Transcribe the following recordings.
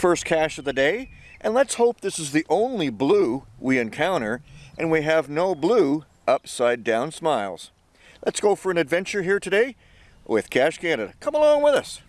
First cache of the day, and let's hope this is the only blue we encounter, and we have no blue upside down smiles. Let's go for an adventure here today with Cache Canada. Come along with us.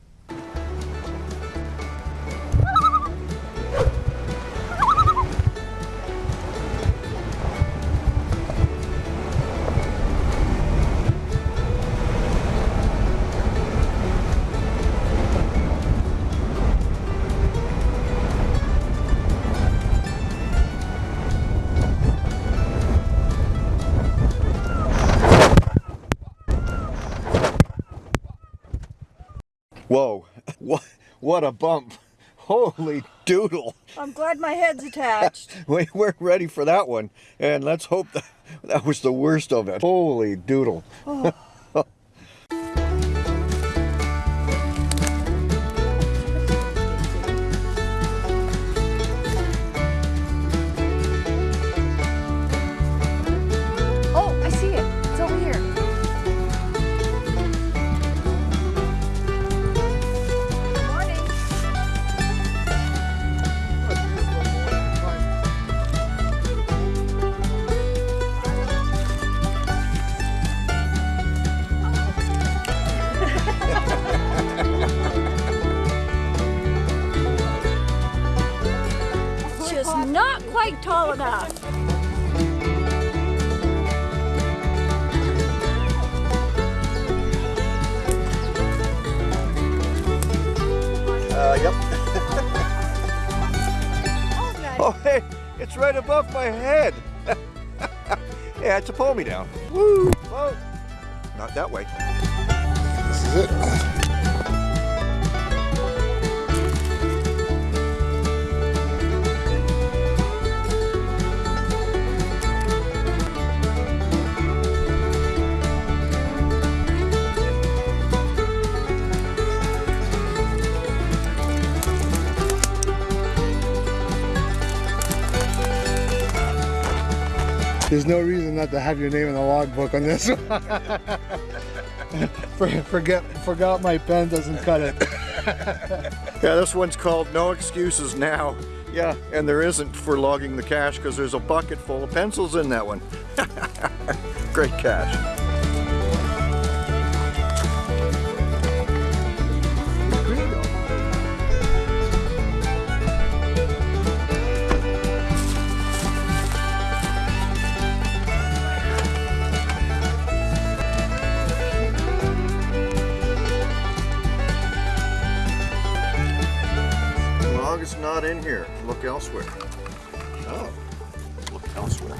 Whoa, what, what a bump. Holy doodle. I'm glad my head's attached. we weren't ready for that one. And let's hope that, that was the worst of it. Holy doodle. Oh. Quite tall enough. Uh, yep. oh, hey, it's right above my head. yeah, it's a pull me down. Woo! Whoa! Not that way. This is it. There's no reason not to have your name in the logbook on this one. Forget, forgot my pen doesn't cut it. yeah, this one's called No Excuses Now. Yeah, and there isn't for logging the cache because there's a bucket full of pencils in that one. Great cache. Not in here. Look elsewhere. Oh, look elsewhere.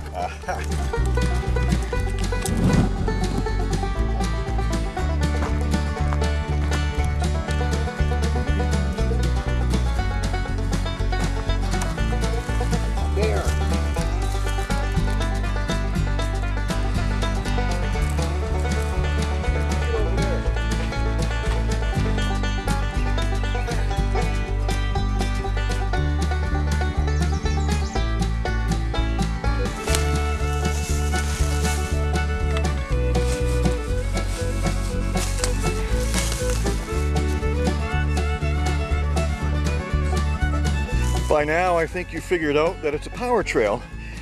By now, I think you figured out that it's a power trail.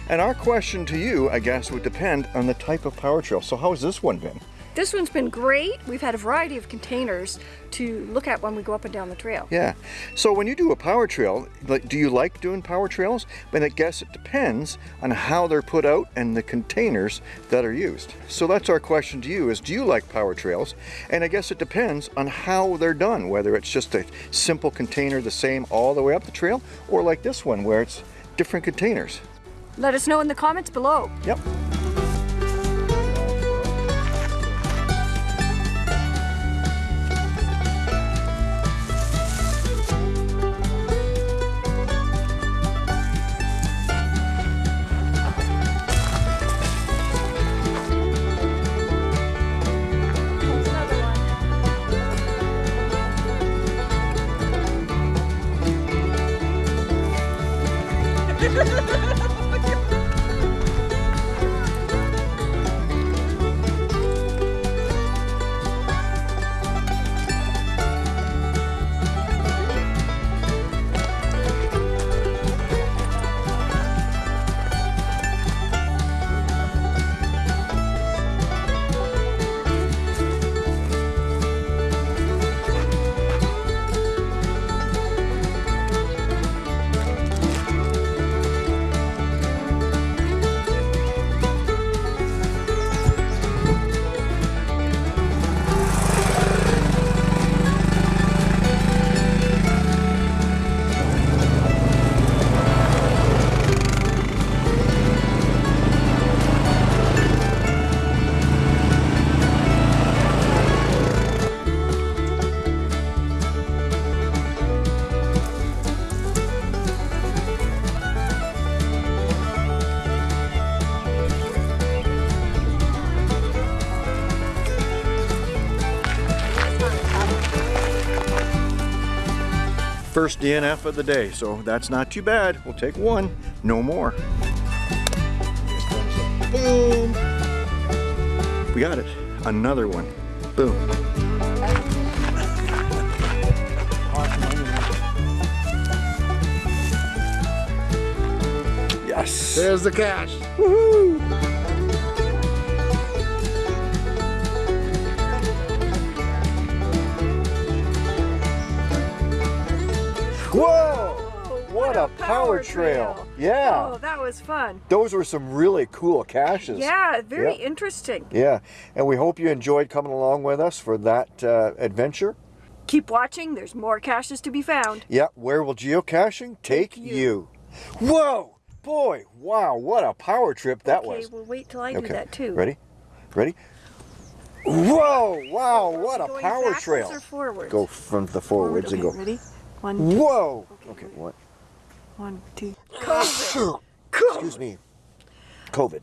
And our question to you, I guess, would depend on the type of power trail. So how has this one been? This one's been great. We've had a variety of containers to look at when we go up and down the trail. Yeah. So when you do a power trail, like, do you like doing power trails? But I guess it depends on how they're put out and the containers that are used. So that's our question to you is do you like power trails? And I guess it depends on how they're done, whether it's just a simple container the same all the way up the trail or like this one where it's different containers. Let us know in the comments below. Yep. Ha ha ha ha! First DNF of the day, so that's not too bad. We'll take one, no more. Boom! We got it. Another one. Boom. Yes. There's the cache. Whoa! What a power trail. Yeah. Oh, that was fun. Those were some really cool caches. Yeah, very Yeah. interesting. Yeah, and we hope you enjoyed coming along with us for that uh, adventure. Keep watching. There's more caches to be found. Yeah, where will geocaching take, Take you. you? Whoa! Boy, wow, what a power trip that okay, was. we'll wait till I do that too. Ready? Ready? Whoa! Wow, what a power trail. Go from the forwards and okay, go. Ready? One, two, Whoa! Okay, Okay, what? one, two. Excuse me. COVID.